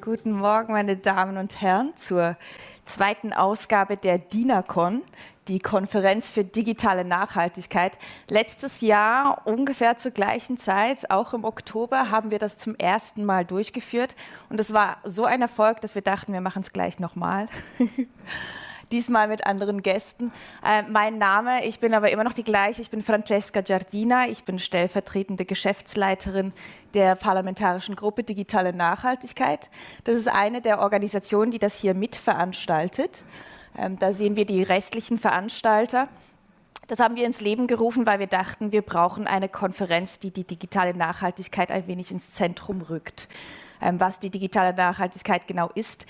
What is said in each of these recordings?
Guten Morgen, meine Damen und Herren, zur zweiten Ausgabe der DINACON, die Konferenz für digitale Nachhaltigkeit. Letztes Jahr, ungefähr zur gleichen Zeit, auch im Oktober, haben wir das zum ersten Mal durchgeführt. Und es war so ein Erfolg, dass wir dachten, wir machen es gleich nochmal. diesmal mit anderen Gästen. Äh, mein Name, ich bin aber immer noch die gleiche, ich bin Francesca Giardina, ich bin stellvertretende Geschäftsleiterin der Parlamentarischen Gruppe Digitale Nachhaltigkeit. Das ist eine der Organisationen, die das hier mitveranstaltet. Ähm, da sehen wir die restlichen Veranstalter. Das haben wir ins Leben gerufen, weil wir dachten, wir brauchen eine Konferenz, die die digitale Nachhaltigkeit ein wenig ins Zentrum rückt. Ähm, was die digitale Nachhaltigkeit genau ist,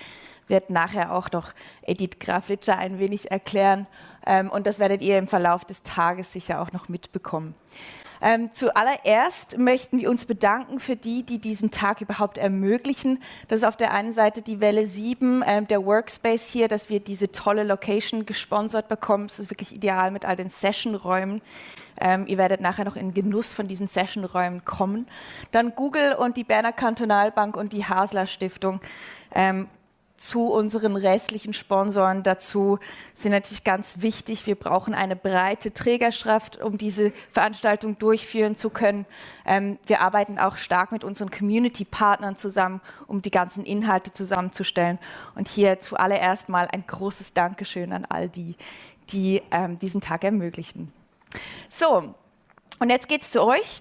wird nachher auch noch Edith Graflitscher ein wenig erklären. Ähm, und das werdet ihr im Verlauf des Tages sicher auch noch mitbekommen. Ähm, zuallererst möchten wir uns bedanken für die, die diesen Tag überhaupt ermöglichen. Das ist auf der einen Seite die Welle 7, ähm, der Workspace hier, dass wir diese tolle Location gesponsert bekommen. Es ist wirklich ideal mit all den Sessionräumen. Ähm, ihr werdet nachher noch in Genuss von diesen Sessionräumen kommen. Dann Google und die Berner Kantonalbank und die Hasler Stiftung. Ähm, zu unseren restlichen Sponsoren dazu sind natürlich ganz wichtig. Wir brauchen eine breite Trägerschaft, um diese Veranstaltung durchführen zu können. Ähm, wir arbeiten auch stark mit unseren Community-Partnern zusammen, um die ganzen Inhalte zusammenzustellen. Und hier zuallererst mal ein großes Dankeschön an all die, die ähm, diesen Tag ermöglichen. So, und jetzt geht es zu euch.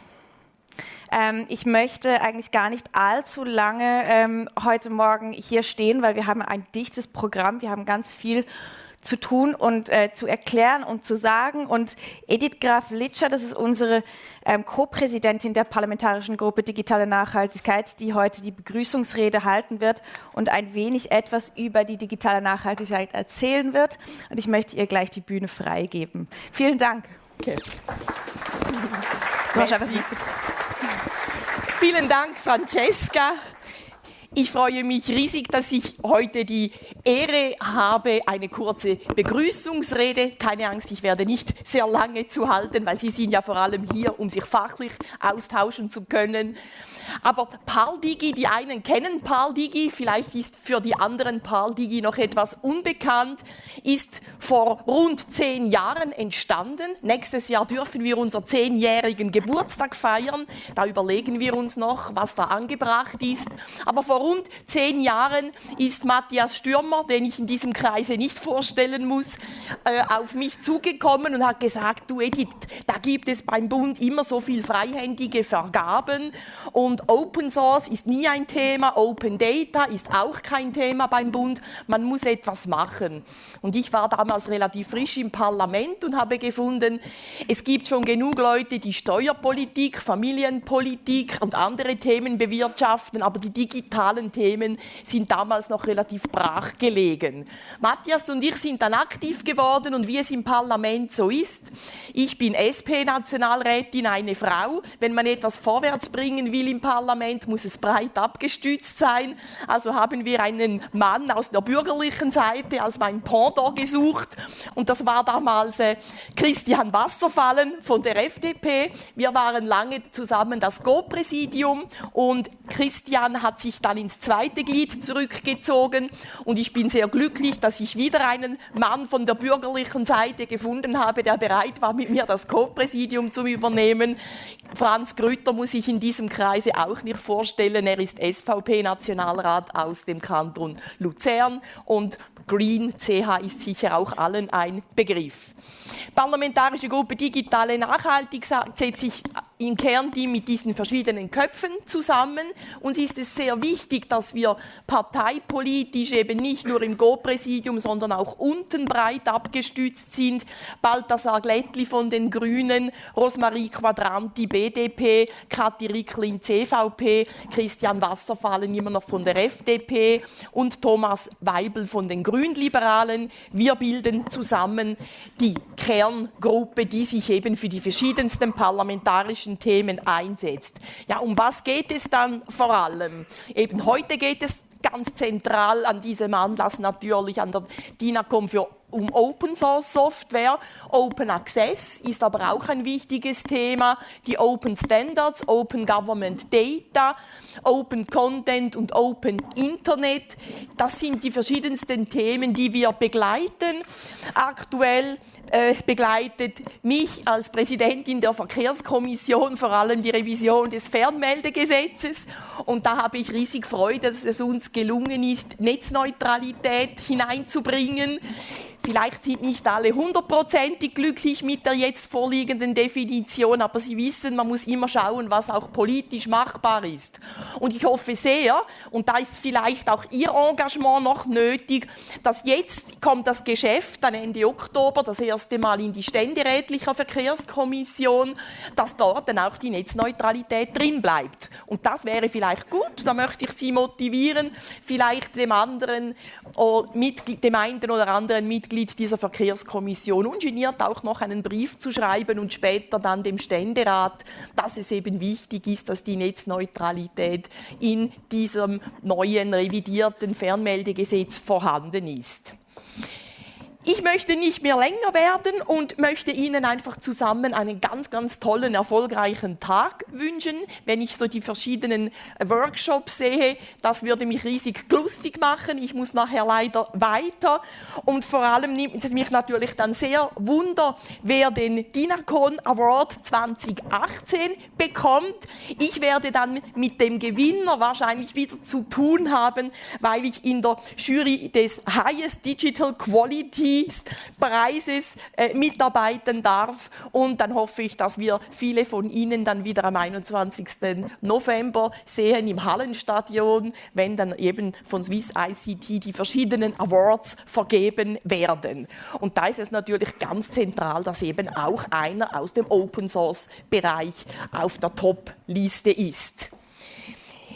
Ähm, ich möchte eigentlich gar nicht allzu lange ähm, heute Morgen hier stehen, weil wir haben ein dichtes Programm, wir haben ganz viel zu tun und äh, zu erklären und zu sagen. Und Edith Graf Litscher, das ist unsere ähm, Co-Präsidentin der Parlamentarischen Gruppe Digitale Nachhaltigkeit, die heute die Begrüßungsrede halten wird und ein wenig etwas über die digitale Nachhaltigkeit erzählen wird. Und ich möchte ihr gleich die Bühne freigeben. Vielen Dank. Okay. Vielen Dank, Francesca. Ich freue mich riesig, dass ich heute die Ehre habe, eine kurze Begrüßungsrede. Keine Angst, ich werde nicht sehr lange zu halten, weil Sie sind ja vor allem hier, um sich fachlich austauschen zu können. Aber PAL-Digi, die einen kennen PAL-Digi, vielleicht ist für die anderen PAL-Digi noch etwas unbekannt, ist vor rund zehn Jahren entstanden. Nächstes Jahr dürfen wir unseren zehnjährigen Geburtstag feiern. Da überlegen wir uns noch, was da angebracht ist. Aber vor rund zehn Jahren ist Matthias Stürmer, den ich in diesem Kreise nicht vorstellen muss, äh, auf mich zugekommen und hat gesagt, du Edith, da gibt es beim Bund immer so viel freihändige Vergaben und Open Source ist nie ein Thema, Open Data ist auch kein Thema beim Bund. Man muss etwas machen. Und ich war damals relativ frisch im Parlament und habe gefunden, es gibt schon genug Leute, die Steuerpolitik, Familienpolitik und andere Themen bewirtschaften, aber die digitalen Themen sind damals noch relativ brach gelegen. Matthias und ich sind dann aktiv geworden und wie es im Parlament so ist, ich bin SP-Nationalrätin, eine Frau. Wenn man etwas vorwärts bringen will im Parlament, muss es breit abgestützt sein. Also haben wir einen Mann aus der bürgerlichen Seite als mein Pendant gesucht. Und das war damals äh, Christian Wasserfallen von der FDP. Wir waren lange zusammen das Go-Präsidium und Christian hat sich dann ins zweite Glied zurückgezogen. Und ich bin sehr glücklich, dass ich wieder einen Mann von der bürgerlichen Seite gefunden habe, der bereit war, mit mir das Co-Präsidium zu übernehmen. Franz Grütter muss ich in diesem Kreise auch nicht vorstellen. Er ist SVP-Nationalrat aus dem Kanton Luzern und Green CH ist sicher auch allen ein Begriff. Parlamentarische Gruppe Digitale Nachhaltigkeit setzt sich im Kernteam mit diesen verschiedenen Köpfen zusammen. Uns ist es sehr wichtig, dass wir parteipolitisch eben nicht nur im Go-Präsidium, sondern auch unten breit abgestützt sind. Balthasar Glättli von den Grünen, Rosmarie Quadranti BDP, Kathi Ricklin CVP, Christian Wasserfallen immer noch von der FDP und Thomas Weibel von den Grünliberalen. Wir bilden zusammen die Kerngruppe, die sich eben für die verschiedensten parlamentarischen politischen Themen einsetzt. Ja, um was geht es dann vor allem? Eben heute geht es ganz zentral an diesem Anlass natürlich an der DINACOM für um Open Source Software. Open Access ist aber auch ein wichtiges Thema. Die Open Standards, Open Government Data, Open Content und Open Internet. Das sind die verschiedensten Themen, die wir begleiten. Aktuell äh, begleitet mich als Präsidentin der Verkehrskommission vor allem die Revision des Fernmeldegesetzes. Und da habe ich riesig Freude, dass es uns gelungen ist, Netzneutralität hineinzubringen Vielleicht sind nicht alle hundertprozentig glücklich mit der jetzt vorliegenden Definition, aber Sie wissen, man muss immer schauen, was auch politisch machbar ist. Und ich hoffe sehr, und da ist vielleicht auch Ihr Engagement noch nötig, dass jetzt kommt das Geschäft dann Ende Oktober das erste Mal in die ständerätliche Verkehrskommission, dass dort dann auch die Netzneutralität drin bleibt. Und das wäre vielleicht gut, da möchte ich Sie motivieren, vielleicht dem anderen, oh, dem einen oder anderen Mitglied Mitglied dieser Verkehrskommission ungeniert auch noch einen Brief zu schreiben und später dann dem Ständerat, dass es eben wichtig ist, dass die Netzneutralität in diesem neuen revidierten Fernmeldegesetz vorhanden ist. Ich möchte nicht mehr länger werden und möchte Ihnen einfach zusammen einen ganz, ganz tollen, erfolgreichen Tag wünschen. Wenn ich so die verschiedenen Workshops sehe, das würde mich riesig lustig machen. Ich muss nachher leider weiter. Und vor allem nimmt es mich natürlich dann sehr wunder, wer den DINACON Award 2018 bekommt. Ich werde dann mit dem Gewinner wahrscheinlich wieder zu tun haben, weil ich in der Jury des Highest Digital Quality Preises äh, mitarbeiten darf. Und dann hoffe ich, dass wir viele von Ihnen dann wieder am 21. November sehen im Hallenstadion, wenn dann eben von Swiss ICT die verschiedenen Awards vergeben werden. Und da ist es natürlich ganz zentral, dass eben auch einer aus dem Open Source Bereich auf der Top-Liste ist.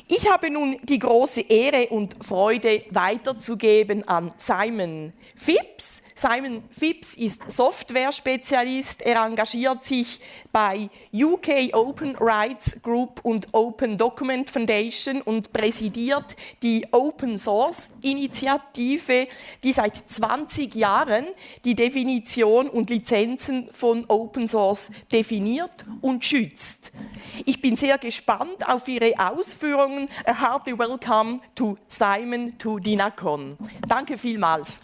Ich habe nun die große Ehre und Freude weiterzugeben an Simon Phipps. Simon Phipps ist Software-Spezialist. Er engagiert sich bei UK Open Rights Group und Open Document Foundation und präsidiert die Open Source Initiative, die seit 20 Jahren die Definition und Lizenzen von Open Source definiert und schützt. Ich bin sehr gespannt auf Ihre Ausführungen. A hearty welcome to Simon to DINACON. Danke vielmals.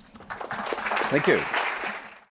Thank you.